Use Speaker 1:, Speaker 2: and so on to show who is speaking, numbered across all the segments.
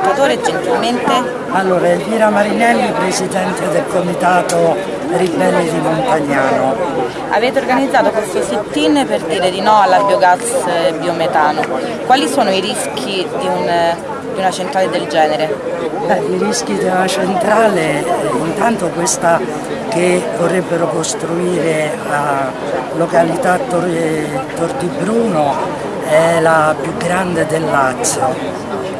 Speaker 1: ascoltatore gentilmente?
Speaker 2: Allora, Elvira Marinelli, presidente del comitato Ribelli di Montagnano.
Speaker 1: Avete organizzato questo sit-in per dire di no alla biogas biometano. Quali sono i rischi di, un, di una centrale del genere?
Speaker 2: Beh, I rischi della centrale, intanto questa che vorrebbero costruire a località Tor, Tor di Bruno è la più grande del Lazio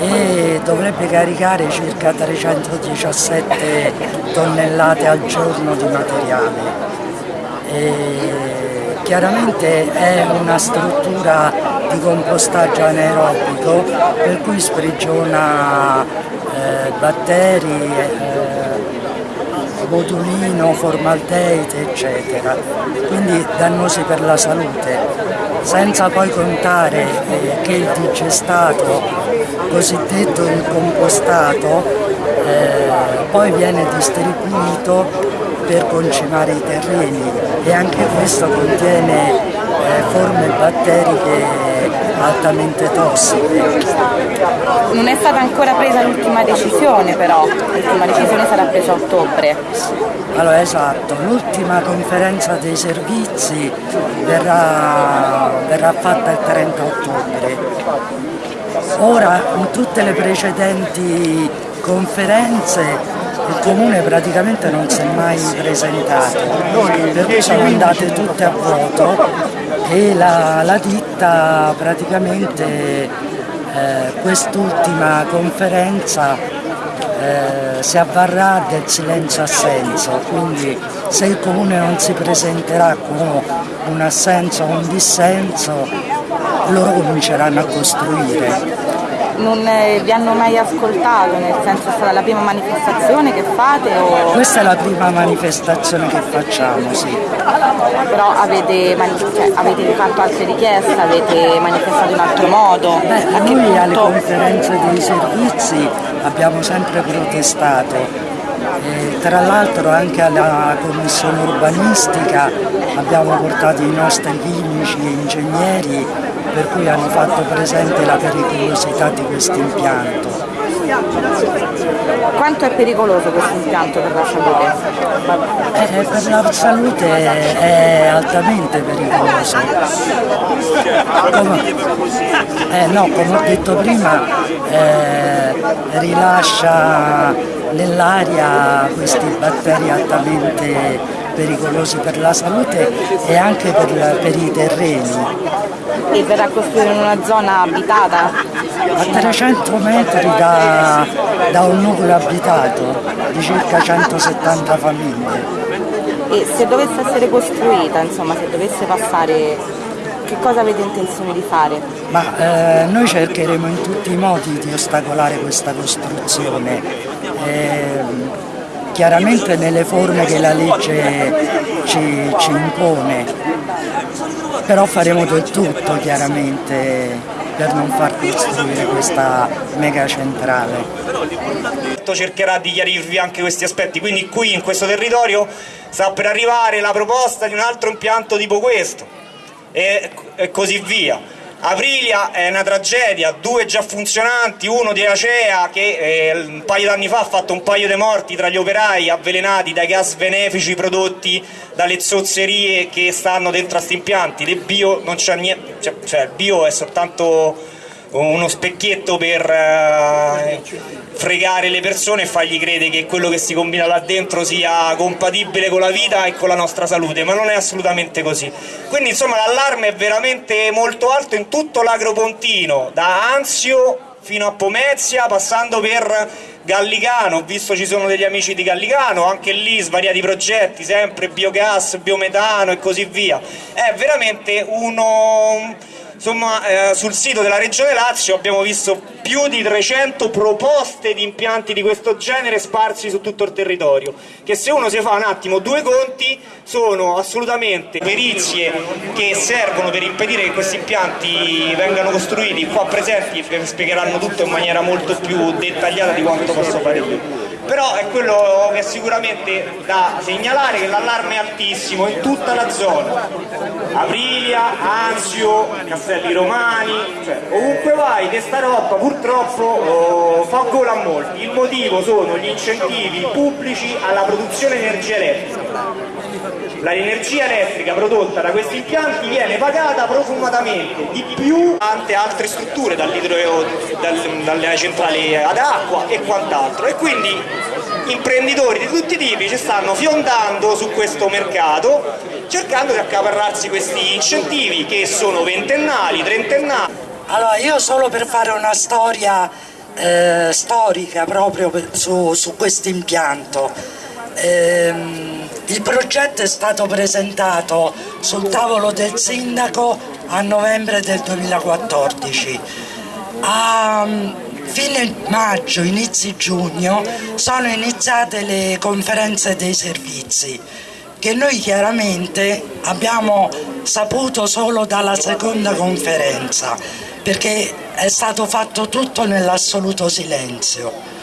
Speaker 2: e dovrebbe caricare circa 317 tonnellate al giorno di materiale. E chiaramente è una struttura di compostaggio anaerobico per cui sprigiona eh, batteri, eh, botulino, formaldeide eccetera, quindi dannosi per la salute. Senza poi contare eh, che il digestato, cosiddetto il compostato, eh, poi viene distribuito per concimare i terreni. E anche questo contiene forme batteriche altamente tossiche.
Speaker 1: Non è stata ancora presa l'ultima decisione però, l'ultima decisione sarà presa a ottobre.
Speaker 2: Allora esatto, l'ultima conferenza dei servizi verrà, verrà fatta il 30 ottobre. Ora in tutte le precedenti conferenze il comune praticamente non si è mai presentato, per cui sono andate tutte a vuoto e la, la ditta praticamente eh, quest'ultima conferenza eh, si avvarrà del silenzio assenso, quindi se il comune non si presenterà con un assenso o un dissenso, loro cominceranno a costruire
Speaker 1: non eh, vi hanno mai ascoltato, nel senso è stata la prima manifestazione che fate? O...
Speaker 2: Questa è la prima manifestazione che facciamo, sì.
Speaker 1: Però avete, cioè, avete fatto altre richieste, avete manifestato in altro modo?
Speaker 2: Beh, noi punto... alle conferenze dei servizi abbiamo sempre protestato. E tra l'altro anche alla commissione urbanistica abbiamo portato i nostri chimici e ingegneri per cui hanno fatto presente la pericolosità di questo impianto.
Speaker 1: Quanto è pericoloso questo impianto per la salute?
Speaker 2: Eh, per la salute è altamente pericoloso. Come, eh, no, come ho detto prima, eh, rilascia nell'aria questi batteri altamente pericolosi per la salute e anche per, per i terreni
Speaker 1: e verrà costruito in una zona abitata?
Speaker 2: A 300 metri da, da un nucleo abitato di circa 170 famiglie.
Speaker 1: E se dovesse essere costruita, insomma, se dovesse passare, che cosa avete intenzione di fare?
Speaker 2: Ma eh, noi cercheremo in tutti i modi di ostacolare questa costruzione. Eh, chiaramente nelle forme che la legge ci, ci impone però faremo del tutto chiaramente per non far costruire questa mega centrale.
Speaker 3: Cercherà di chiarirvi anche questi aspetti, quindi qui in questo territorio sta per arrivare la proposta di un altro impianto tipo questo e, e così via. Aprilia è una tragedia, due già funzionanti, uno di Acea che eh, un paio d'anni fa ha fatto un paio di morti tra gli operai avvelenati dai gas benefici prodotti dalle zozzerie che stanno dentro a questi impianti, del bio non c'è niente, cioè, cioè bio è soltanto uno specchietto per eh, fregare le persone e fargli credere che quello che si combina là dentro sia compatibile con la vita e con la nostra salute, ma non è assolutamente così. Quindi insomma l'allarme è veramente molto alto in tutto l'agropontino, da Anzio fino a Pomezia, passando per Gallicano, ho visto ci sono degli amici di Gallicano, anche lì svariati progetti, sempre biogas, biometano e così via. È veramente uno Insomma, eh, sul sito della Regione Lazio abbiamo visto più di 300 proposte di impianti di questo genere sparsi su tutto il territorio, che se uno si fa un attimo due conti sono assolutamente perizie che servono per impedire che questi impianti vengano costruiti qua presenti e spiegheranno tutto in maniera molto più dettagliata di quanto posso fare io. Però è quello che è sicuramente da segnalare che l'allarme è altissimo in tutta la zona. Aprilia, Anzio, Castelli Romani cioè, ovunque vai questa roba purtroppo oh, fa gola a molti. Il motivo sono gli incentivi pubblici alla produzione di energia elettrica l'energia elettrica prodotta da questi impianti viene pagata profumatamente di più ante altre strutture dal, dalle centrali ad acqua e quant'altro e quindi imprenditori di tutti i tipi ci stanno fiondando su questo mercato cercando di accaparrarsi questi incentivi che sono ventennali, trentennali.
Speaker 2: Allora io solo per fare una storia eh, storica proprio su, su questo impianto. Ehm, il progetto è stato presentato sul tavolo del sindaco a novembre del 2014. A mm, fine maggio, inizi giugno sono iniziate le conferenze dei servizi che noi chiaramente abbiamo saputo solo dalla seconda conferenza perché è stato fatto tutto nell'assoluto silenzio.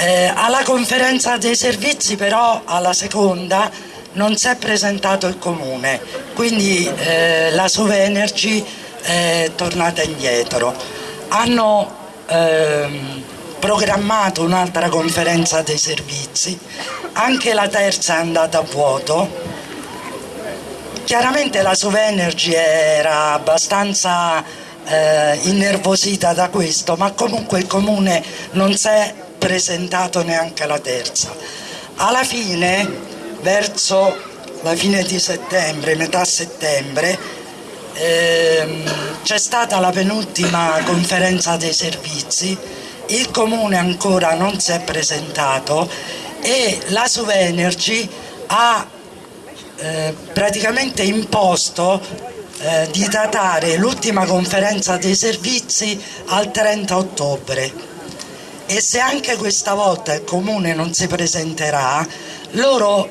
Speaker 2: Eh, alla conferenza dei servizi però, alla seconda, non si è presentato il comune, quindi eh, la Sovenergy è tornata indietro. Hanno ehm, programmato un'altra conferenza dei servizi, anche la terza è andata a vuoto. Chiaramente la Sovenergy era abbastanza eh, innervosita da questo, ma comunque il comune non si è presentato neanche la terza. Alla fine, verso la fine di settembre, metà settembre, ehm, c'è stata la penultima conferenza dei servizi, il comune ancora non si è presentato e la Suvenergy ha eh, praticamente imposto eh, di datare l'ultima conferenza dei servizi al 30 ottobre e se anche questa volta il comune non si presenterà loro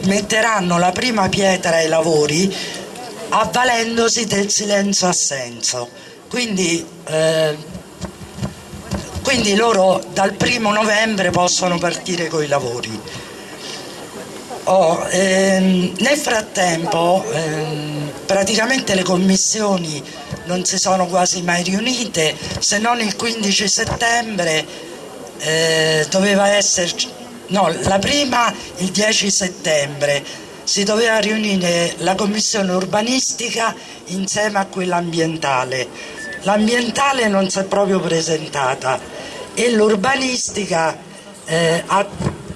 Speaker 2: metteranno la prima pietra ai lavori avvalendosi del silenzio assenso. Quindi, eh, quindi loro dal primo novembre possono partire con i lavori. Oh, ehm, nel frattempo ehm, praticamente le commissioni non si sono quasi mai riunite, se non il 15 settembre eh, doveva esserci, no, la prima il 10 settembre si doveva riunire la commissione urbanistica insieme a quella ambientale. L'ambientale non si è proprio presentata e l'urbanistica eh, ha,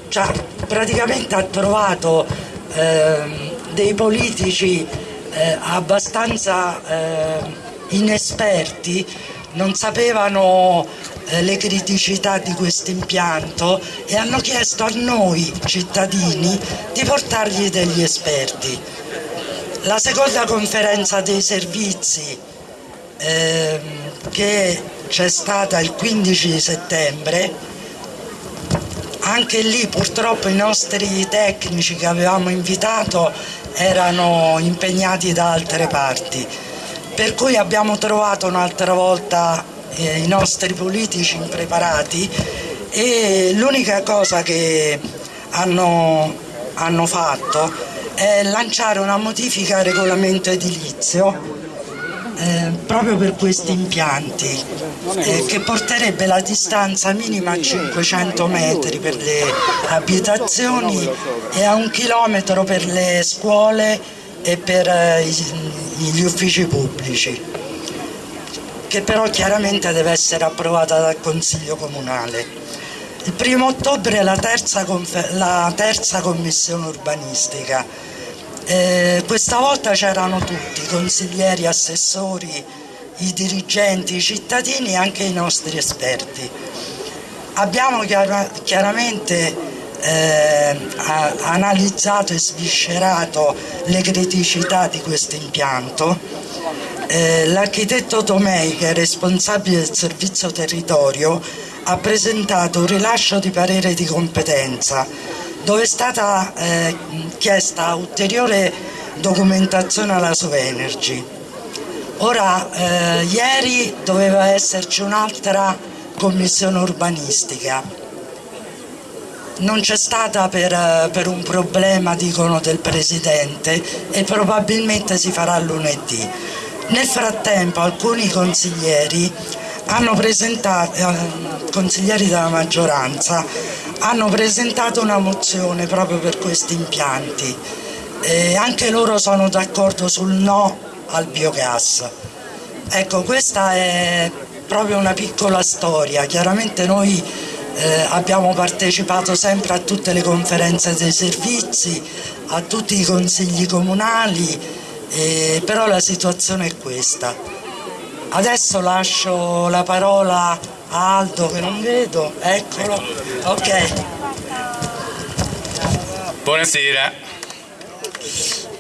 Speaker 2: cioè, praticamente ha trovato eh, dei politici eh, abbastanza eh, inesperti non sapevano eh, le criticità di questo impianto e hanno chiesto a noi cittadini di portargli degli esperti. La seconda conferenza dei servizi eh, che c'è stata il 15 settembre anche lì purtroppo i nostri tecnici che avevamo invitato erano impegnati da altre parti per cui abbiamo trovato un'altra volta eh, i nostri politici impreparati e l'unica cosa che hanno, hanno fatto è lanciare una modifica al regolamento edilizio eh, proprio per questi impianti eh, che porterebbe la distanza minima a 500 metri per le abitazioni e a un chilometro per le scuole e per eh, gli uffici pubblici, che però chiaramente deve essere approvata dal Consiglio Comunale. Il primo ottobre è la terza, la terza commissione urbanistica. Eh, questa volta c'erano tutti, consiglieri, assessori, i dirigenti, i cittadini e anche i nostri esperti. Abbiamo chiaramente eh, ha analizzato e sviscerato le criticità di questo impianto. Eh, L'architetto Tomei, che è responsabile del servizio territorio, ha presentato un rilascio di parere di competenza dove è stata eh, chiesta ulteriore documentazione alla Sovenergy. Ora, eh, ieri doveva esserci un'altra commissione urbanistica. Non c'è stata per, per, un problema, dicono, del Presidente e probabilmente si farà lunedì. Nel frattempo alcuni consiglieri eh, consiglieri della maggioranza, hanno presentato una mozione proprio per questi impianti. E anche loro sono d'accordo sul no al biogas. Ecco, questa è proprio una piccola storia, chiaramente noi eh, abbiamo partecipato sempre a tutte le conferenze dei servizi, a tutti i consigli comunali, eh, però la situazione è questa. Adesso lascio la parola a Aldo che non vedo, eccolo, ok.
Speaker 4: Buonasera.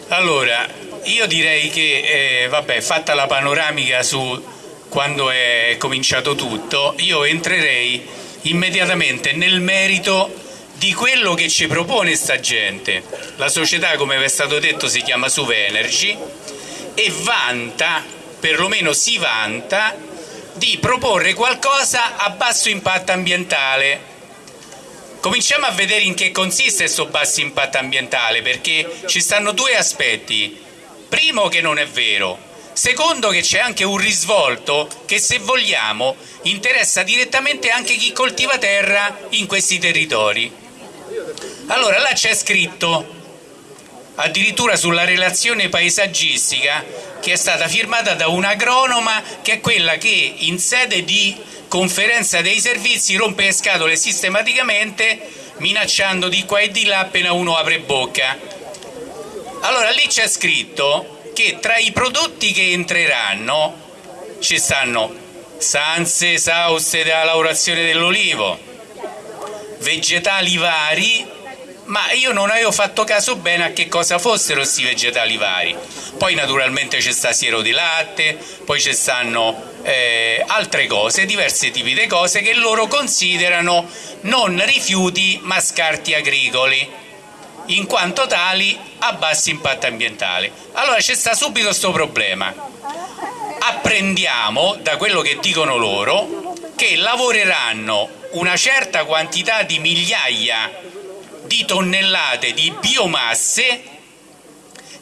Speaker 4: Allora, io direi che, eh, vabbè, fatta la panoramica su quando è cominciato tutto, io entrerei immediatamente nel merito di quello che ci propone sta gente. La società, come vi è stato detto, si chiama Suve Energy e vanta, perlomeno si vanta, di proporre qualcosa a basso impatto ambientale. Cominciamo a vedere in che consiste questo basso impatto ambientale, perché ci stanno due aspetti. Primo che non è vero, secondo che c'è anche un risvolto che se vogliamo interessa direttamente anche chi coltiva terra in questi territori. Allora là c'è scritto addirittura sulla relazione paesaggistica che è stata firmata da un'agronoma che è quella che in sede di conferenza dei servizi rompe le scatole sistematicamente minacciando di qua e di là appena uno apre bocca. Allora lì c'è scritto che tra i prodotti che entreranno ci stanno sanze esauste della lavorazione dell'olivo, vegetali vari, ma io non avevo fatto caso bene a che cosa fossero questi vegetali vari. Poi naturalmente c'è sta siero di latte, poi ci stanno eh, altre cose, diversi tipi di cose che loro considerano non rifiuti ma scarti agricoli in quanto tali a basso impatto ambientale. Allora c'è sta subito questo problema. Apprendiamo da quello che dicono loro che lavoreranno una certa quantità di migliaia di tonnellate di biomasse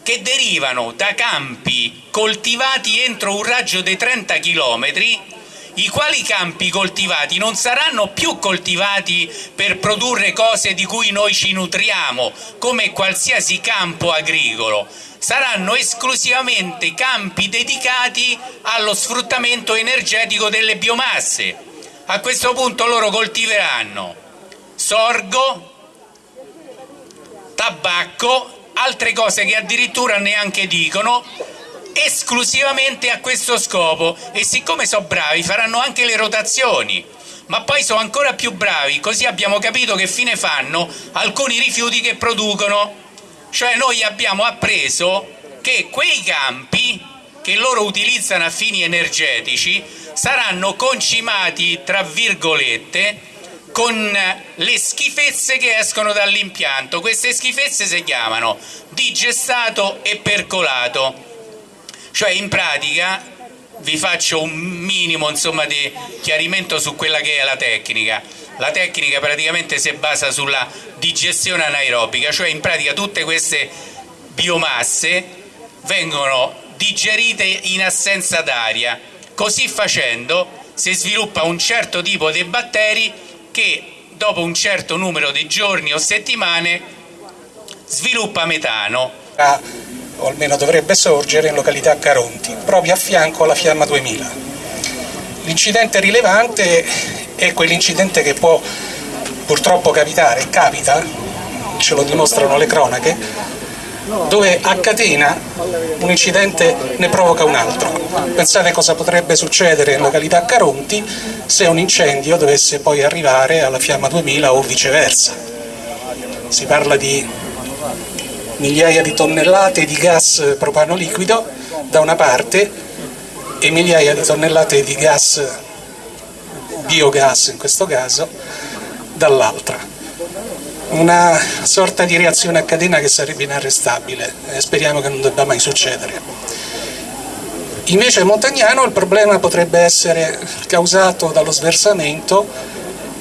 Speaker 4: che derivano da campi coltivati entro un raggio di 30 chilometri i quali campi coltivati non saranno più coltivati per produrre cose di cui noi ci nutriamo, come qualsiasi campo agricolo, saranno esclusivamente campi dedicati allo sfruttamento energetico delle biomasse. A questo punto loro coltiveranno sorgo, tabacco, altre cose che addirittura neanche dicono esclusivamente a questo scopo. E siccome sono bravi faranno anche le rotazioni. Ma poi sono ancora più bravi così abbiamo capito che fine fanno alcuni rifiuti che producono. Cioè noi abbiamo appreso che quei campi che loro utilizzano a fini energetici saranno concimati tra virgolette con le schifezze che escono dall'impianto. Queste schifezze si chiamano digestato e percolato cioè in pratica vi faccio un minimo insomma, di chiarimento su quella che è la tecnica. La tecnica praticamente si basa sulla digestione anaerobica, cioè in pratica tutte queste biomasse vengono digerite in assenza d'aria. Così facendo si sviluppa un certo tipo di batteri che dopo un certo numero di giorni o settimane sviluppa metano.
Speaker 5: Ah o almeno dovrebbe sorgere in località Caronti, proprio a fianco alla Fiamma 2000. L'incidente rilevante è quell'incidente che può purtroppo capitare, capita, ce lo dimostrano le cronache, dove a catena un incidente ne provoca un altro. Pensate cosa potrebbe succedere in località Caronti se un incendio dovesse poi arrivare alla Fiamma 2000 o viceversa. Si parla di migliaia di tonnellate di gas propano liquido da una parte e migliaia di tonnellate di gas, biogas in questo caso, dall'altra. Una sorta di reazione a catena che sarebbe inarrestabile e speriamo che non debba mai succedere. Invece a Montagnano il problema potrebbe essere causato dallo sversamento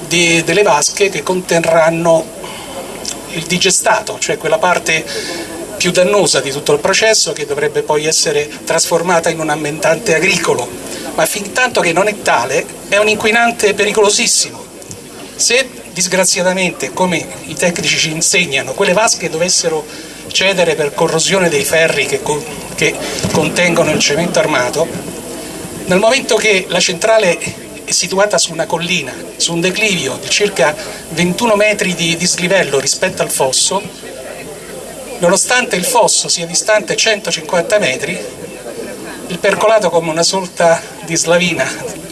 Speaker 5: di, delle vasche che conterranno il digestato, cioè quella parte più dannosa di tutto il processo che dovrebbe poi essere trasformata in un ambientante agricolo, ma fin tanto che non è tale è un inquinante pericolosissimo. Se disgraziatamente, come i tecnici ci insegnano, quelle vasche dovessero cedere per corrosione dei ferri che, che contengono il cemento armato, nel momento che la centrale situata su una collina, su un declivio di circa 21 metri di dislivello rispetto al fosso, nonostante il fosso sia distante 150 metri, il percolato come una sorta di slavina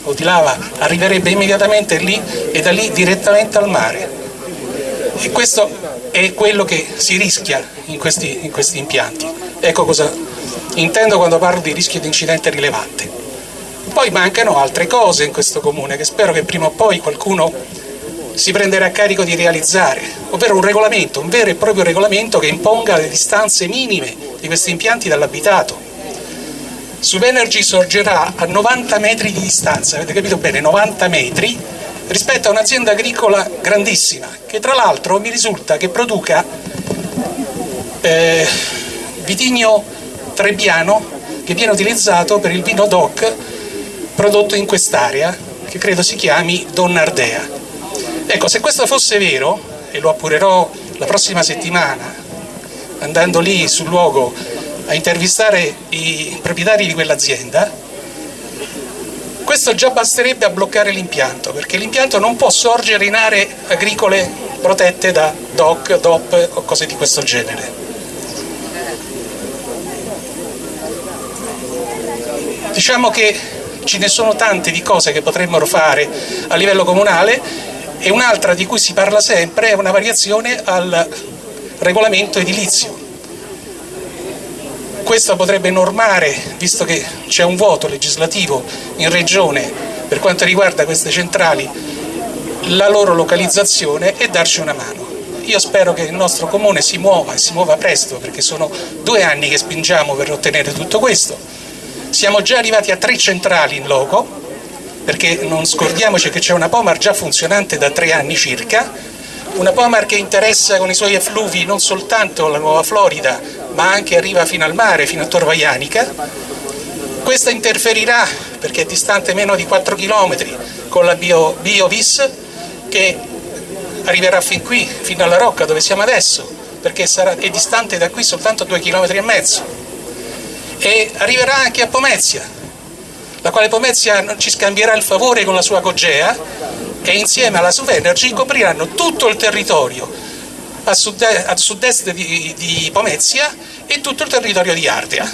Speaker 5: o di lava arriverebbe immediatamente lì e da lì direttamente al mare. E questo è quello che si rischia in questi, in questi impianti. Ecco cosa intendo quando parlo di rischio di incidente rilevante. Poi mancano altre cose in questo comune che spero che prima o poi qualcuno si prenderà carico di realizzare, ovvero un regolamento, un vero e proprio regolamento che imponga le distanze minime di questi impianti dall'abitato. Subenergy sorgerà a 90 metri di distanza, avete capito bene, 90 metri, rispetto a un'azienda agricola grandissima, che tra l'altro mi risulta che produca eh, vitigno trebbiano che viene utilizzato per il vino DOC prodotto in quest'area, che credo si chiami Donnardea. Ecco, se questo fosse vero, e lo appurerò la prossima settimana, andando lì sul luogo a intervistare i proprietari di quell'azienda, questo già basterebbe a bloccare l'impianto, perché l'impianto non può sorgere in aree agricole protette da DOC, DOP o cose di questo genere. Diciamo che ce ne sono tante di cose che potremmo fare a livello comunale e un'altra di cui si parla sempre è una variazione al regolamento edilizio. Questo potrebbe normare, visto che c'è un voto legislativo in regione per quanto riguarda queste centrali, la loro localizzazione e darci una mano. Io spero che il nostro comune si muova e si muova presto perché sono due anni che spingiamo per ottenere tutto questo. Siamo già arrivati a tre centrali in loco, perché non scordiamoci che c'è una Pomar già funzionante da tre anni circa, una Pomar che interessa con i suoi effluvi non soltanto la Nuova Florida, ma anche arriva fino al mare, fino a Tor Vaianica. Questa interferirà, perché è distante meno di 4 km, con la Bio, BioVis, che arriverà fin qui, fino alla Rocca, dove siamo adesso, perché sarà, è distante da qui soltanto 2 km e mezzo. E arriverà anche a Pomezia, la quale Pomezia ci scambierà il favore con la sua Cogea e insieme alla Suvenergy copriranno tutto il territorio a sud-est, a sud di, di, Pomezia e tutto il territorio di Ardea.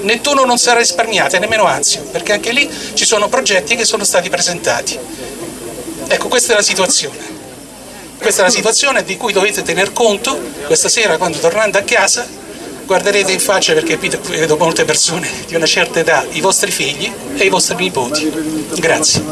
Speaker 5: Nettuno non sarà risparmiato, nemmeno Anzio, perché anche lì ci sono progetti che sono stati presentati. Ecco, questa è la situazione. Questa è la situazione di cui dovete tener conto questa sera quando tornando a casa guarderete in faccia perché vedo molte persone di una certa età, i vostri figli e i vostri nipoti. Grazie.